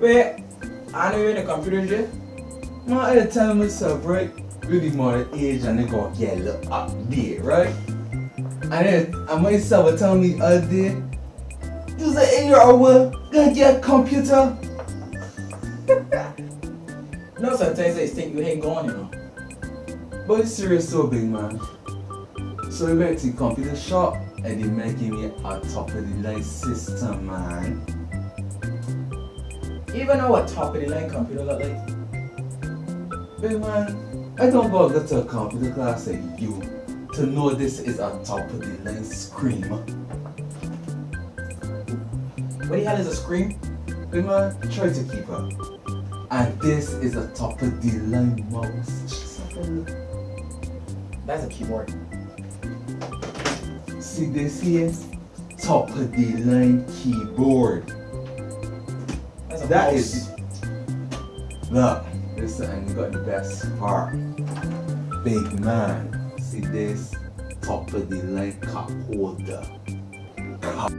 Wait, I know you're in the computer. Man, I tell myself, right? Really more the age and they gonna get a little update, right? And then I myself will tell me the other day, you say in your hour, gonna get a computer. No, sometimes they think you ain't going, you know. But it's serious so big man. So we went to computer shop and they making me a top of the line system man. You even know what top of the line computer look like? Big man, I don't go to a computer class like you to know this is a top of the line screen. What the hell is a screen? Big man, try to keep up. And this is a top of the line mouse. That's a keyboard. See this here? Top of the line keyboard. That is look. Listen, and you got the best part. Big man. See this? Top of the line cup holder. Cup